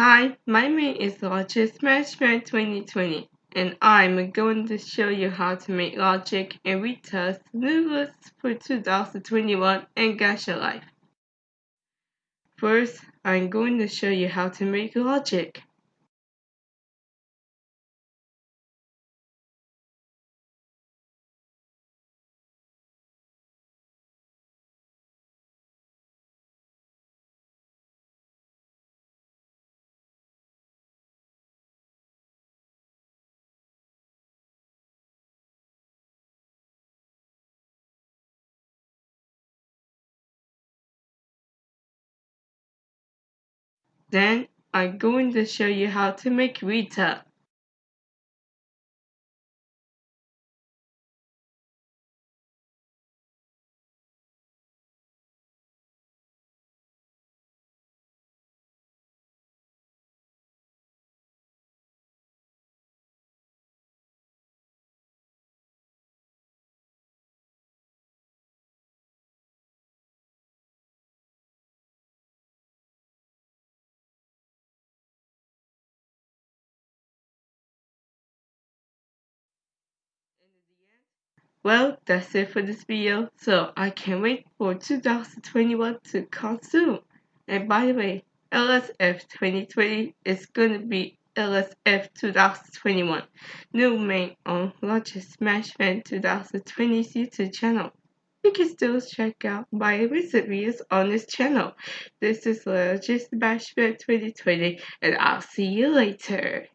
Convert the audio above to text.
Hi, my name is Logic Smash Fan 2020 and I'm going to show you how to make Logic and retest new for 2021 and Gacha Life. First, I'm going to show you how to make Logic. Then, I'm going to show you how to make Rita. Well, that's it for this video, so I can't wait for 2021 to come soon. And by the way, LSF 2020 is gonna be LSF 2021, new main on Logic Smash Fan 2020's YouTube channel. You can still check out my recent videos on this channel. This is Logic Smash Fan 2020, and I'll see you later.